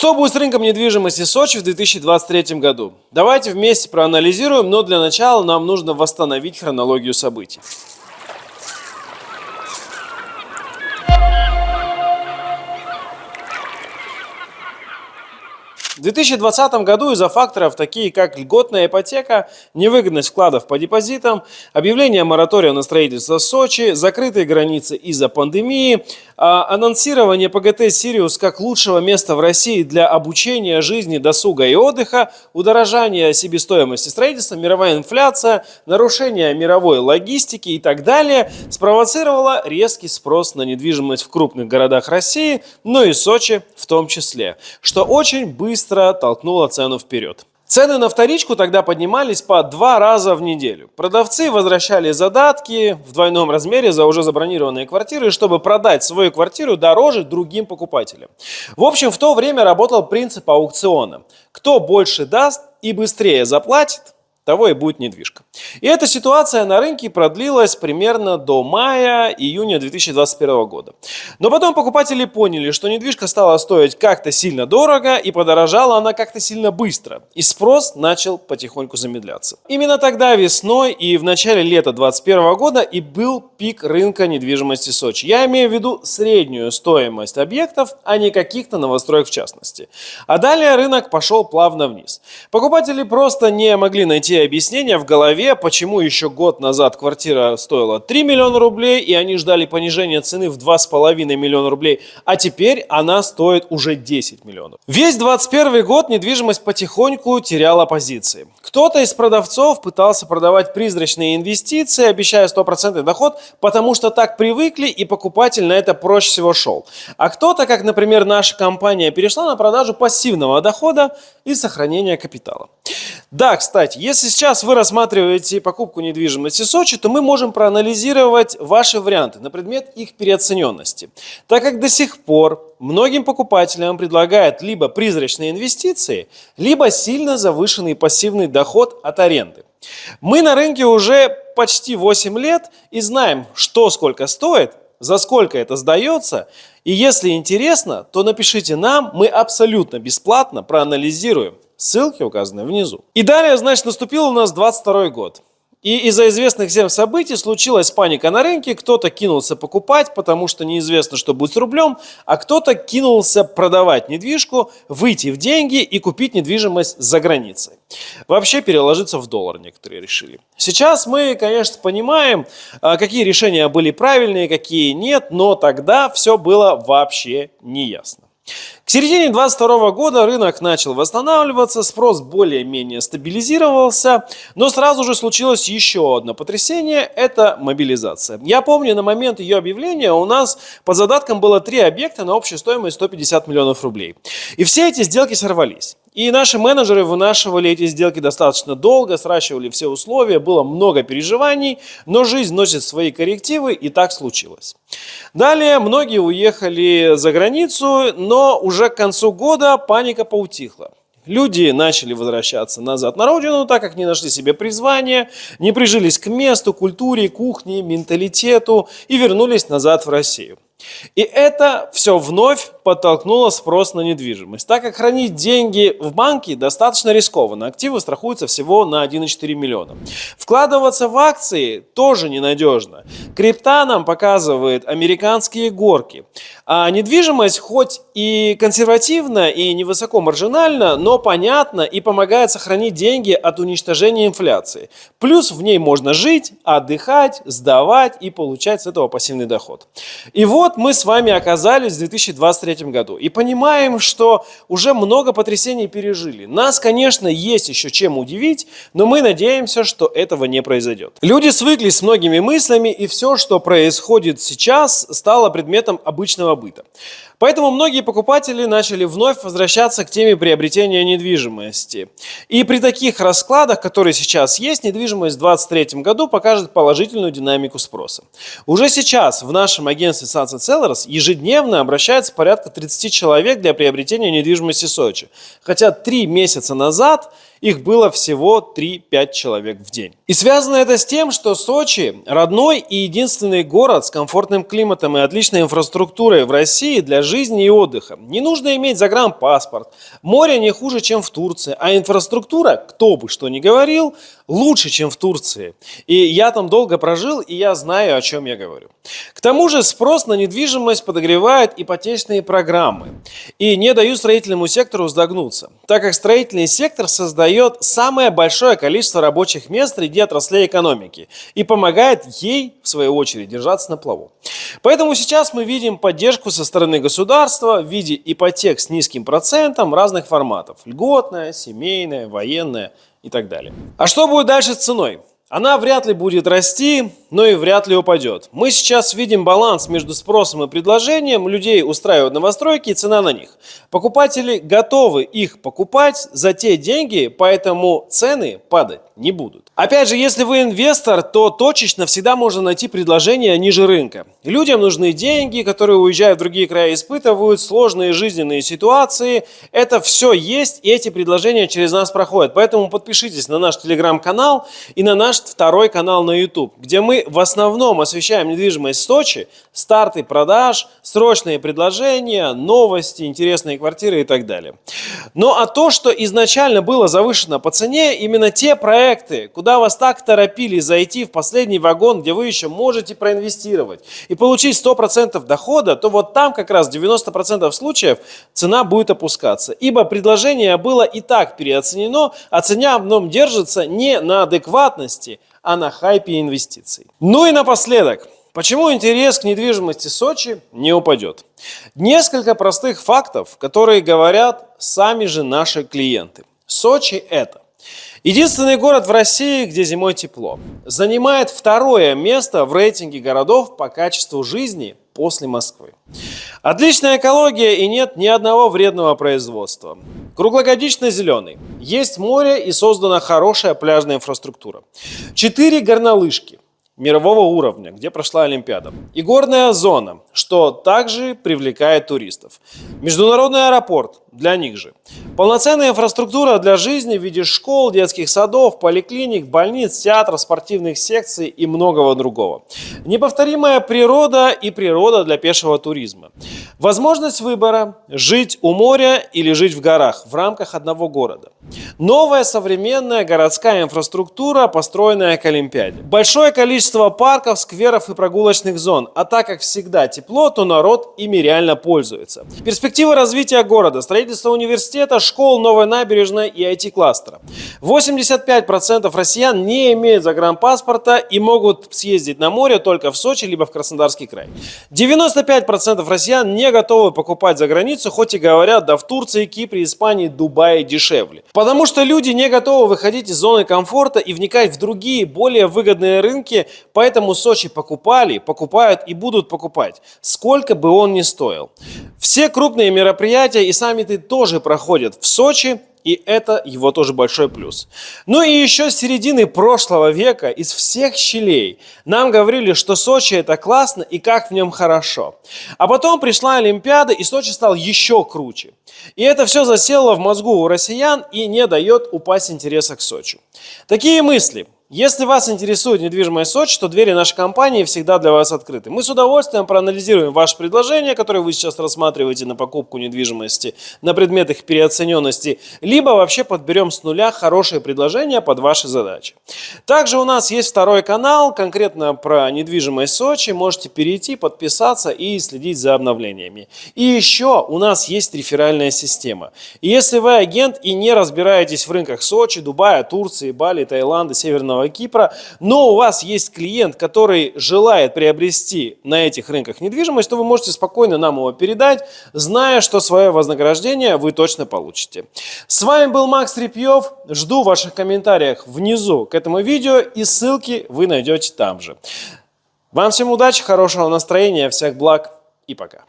Что будет с рынком недвижимости Сочи в 2023 году? Давайте вместе проанализируем, но для начала нам нужно восстановить хронологию событий. В 2020 году из-за факторов, такие как льготная ипотека, невыгодность вкладов по депозитам, объявление моратория на строительство Сочи, закрытые границы из-за пандемии, а, анонсирование ПГТ «Сириус» как лучшего места в России для обучения, жизни, досуга и отдыха, удорожание себестоимости строительства, мировая инфляция, нарушение мировой логистики и так далее спровоцировало резкий спрос на недвижимость в крупных городах России, но и Сочи в том числе, что очень быстро быстро толкнула цену вперед. Цены на вторичку тогда поднимались по два раза в неделю. Продавцы возвращали задатки в двойном размере за уже забронированные квартиры, чтобы продать свою квартиру дороже другим покупателям. В общем, в то время работал принцип аукциона. Кто больше даст и быстрее заплатит, того и будет недвижка. И эта ситуация на рынке продлилась примерно до мая-июня 2021 года. Но потом покупатели поняли, что недвижка стала стоить как-то сильно дорого и подорожала она как-то сильно быстро. И спрос начал потихоньку замедляться. Именно тогда весной и в начале лета 2021 года и был пик рынка недвижимости Сочи. Я имею в виду среднюю стоимость объектов, а не каких-то новостроек в частности. А далее рынок пошел плавно вниз. Покупатели просто не могли найти объяснения в голове, почему еще год назад квартира стоила 3 миллиона рублей, и они ждали понижения цены в 2,5 миллиона рублей, а теперь она стоит уже 10 миллионов. Весь 2021 год недвижимость потихоньку теряла позиции. Кто-то из продавцов пытался продавать призрачные инвестиции, обещая стопроцентный доход, потому что так привыкли и покупатель на это проще всего шел. А кто-то, как, например, наша компания, перешла на продажу пассивного дохода и сохранения капитала. Да, кстати, если сейчас вы рассматриваете покупку недвижимости в Сочи, то мы можем проанализировать ваши варианты на предмет их переоцененности. Так как до сих пор многим покупателям предлагают либо призрачные инвестиции, либо сильно завышенный пассивный доход от аренды. Мы на рынке уже почти 8 лет и знаем, что сколько стоит, за сколько это сдается. И если интересно, то напишите нам, мы абсолютно бесплатно проанализируем. Ссылки указаны внизу. И далее, значит, наступил у нас 22 год. И из-за известных всем событий случилась паника на рынке, кто-то кинулся покупать, потому что неизвестно, что будет с рублем, а кто-то кинулся продавать недвижку, выйти в деньги и купить недвижимость за границей. Вообще переложиться в доллар некоторые решили. Сейчас мы, конечно, понимаем, а, какие решения были правильные, какие нет, но тогда все было вообще неясно. К середине 2022 года рынок начал восстанавливаться, спрос более-менее стабилизировался, но сразу же случилось еще одно потрясение – это мобилизация. Я помню, на момент ее объявления у нас по задаткам было три объекта на общую стоимость 150 миллионов рублей. И все эти сделки сорвались. И наши менеджеры вынашивали эти сделки достаточно долго, сращивали все условия, было много переживаний, но жизнь носит свои коррективы, и так случилось. Далее многие уехали за границу, но уже к концу года паника поутихла. Люди начали возвращаться назад на родину, так как не нашли себе призвания, не прижились к месту, культуре, кухне, менталитету и вернулись назад в Россию. И это все вновь подтолкнуло спрос на недвижимость. Так как хранить деньги в банке достаточно рискованно. Активы страхуются всего на 1,4 миллиона. Вкладываться в акции тоже ненадежно. Крипта нам показывает американские горки. А недвижимость хоть и консервативна, и невысоко маржинальна, но понятна и помогает сохранить деньги от уничтожения инфляции. Плюс в ней можно жить, отдыхать, сдавать и получать с этого пассивный доход. И вот мы с вами оказались в 2023 году и понимаем, что уже много потрясений пережили. Нас, конечно, есть еще чем удивить, но мы надеемся, что этого не произойдет. Люди свыклись с многими мыслями, и все, что происходит сейчас, стало предметом обычного быта. Поэтому многие покупатели начали вновь возвращаться к теме приобретения недвижимости. И при таких раскладах, которые сейчас есть, недвижимость в 2023 году покажет положительную динамику спроса. Уже сейчас в нашем агентстве Sunset Sellers ежедневно обращается порядка 30 человек для приобретения недвижимости Сочи. Хотя три месяца назад их было всего 3-5 человек в день. И связано это с тем, что Сочи – родной и единственный город с комфортным климатом и отличной инфраструктурой в России для жизни и отдыха. Не нужно иметь загранпаспорт, море не хуже, чем в Турции, а инфраструктура, кто бы что ни говорил, лучше, чем в Турции. И я там долго прожил, и я знаю, о чем я говорю. К тому же спрос на недвижимость подогревает ипотечные программы и не дают строительному сектору сдогнуться, так как строительный сектор создает самое большое количество рабочих мест среди отраслей экономики и помогает ей, в свою очередь, держаться на плаву. Поэтому сейчас мы видим поддержку со стороны государства в виде ипотек с низким процентом разных форматов – льготная, семейная, военная – и так далее. А что будет дальше с ценой? Она вряд ли будет расти, но и вряд ли упадет. Мы сейчас видим баланс между спросом и предложением. Людей устраивают новостройки и цена на них. Покупатели готовы их покупать за те деньги, поэтому цены падать не будут. Опять же, если вы инвестор, то точечно всегда можно найти предложение ниже рынка. Людям нужны деньги, которые уезжают в другие края, испытывают сложные жизненные ситуации. Это все есть, и эти предложения через нас проходят. Поэтому подпишитесь на наш телеграм-канал и на наш второй канал на YouTube, где мы в основном освещаем недвижимость Сочи, старты продаж, срочные предложения, новости, интересные квартиры и так далее. Ну а то, что изначально было завышено по цене, именно те проекты, проекты, куда вас так торопили зайти в последний вагон, где вы еще можете проинвестировать и получить 100% дохода, то вот там как раз 90% случаев цена будет опускаться. Ибо предложение было и так переоценено, а цена в нем держится не на адекватности, а на хайпе инвестиций. Ну и напоследок. Почему интерес к недвижимости Сочи не упадет? Несколько простых фактов, которые говорят сами же наши клиенты. Сочи это Единственный город в России, где зимой тепло. Занимает второе место в рейтинге городов по качеству жизни после Москвы. Отличная экология и нет ни одного вредного производства. Круглогодично зеленый. Есть море и создана хорошая пляжная инфраструктура. Четыре горнолыжки мирового уровня, где прошла Олимпиада. И горная зона, что также привлекает туристов. Международный аэропорт, для них же. Полноценная инфраструктура для жизни в виде школ, детских садов, поликлиник, больниц, театров, спортивных секций и многого другого. Неповторимая природа и природа для пешего туризма. Возможность выбора – жить у моря или жить в горах в рамках одного города. Новая современная городская инфраструктура, построенная к Олимпиаде. Большое количество парков, скверов и прогулочных зон. А так как всегда тепло, то народ ими реально пользуется. Перспективы развития города, строительство университета, школ, новой набережной и IT-кластера. 85% россиян не имеют загранпаспорта и могут съездить на море только в Сочи либо в Краснодарский край. 95% россиян не готовы покупать за границу, хоть и говорят, да в Турции, Кипре, Испании, Дубае дешевле. Потому что люди не готовы выходить из зоны комфорта и вникать в другие, более выгодные рынки, поэтому Сочи покупали, покупают и будут покупать, сколько бы он ни стоил. Все крупные мероприятия и саммиты тоже проходят в Сочи, и это его тоже большой плюс. Ну и еще с середины прошлого века из всех щелей нам говорили, что Сочи это классно и как в нем хорошо. А потом пришла Олимпиада и Сочи стал еще круче. И это все засело в мозгу у россиян и не дает упасть интереса к Сочи. Такие мысли – если вас интересует недвижимость Сочи, то двери нашей компании всегда для вас открыты. Мы с удовольствием проанализируем ваше предложение, которое вы сейчас рассматриваете на покупку недвижимости на предмет их переоцененности, либо вообще подберем с нуля хорошее предложение под ваши задачи. Также у нас есть второй канал, конкретно про недвижимость Сочи. Можете перейти, подписаться и следить за обновлениями. И еще у нас есть реферальная система. И если вы агент и не разбираетесь в рынках Сочи, Дубая, Турции, Бали, Таиланда, Северного Северного Кипра, но у вас есть клиент, который желает приобрести на этих рынках недвижимость, то вы можете спокойно нам его передать, зная, что свое вознаграждение вы точно получите. С вами был Макс Репьев. Жду ваших комментариев внизу к этому видео и ссылки вы найдете там же. Вам всем удачи, хорошего настроения, всех благ и пока.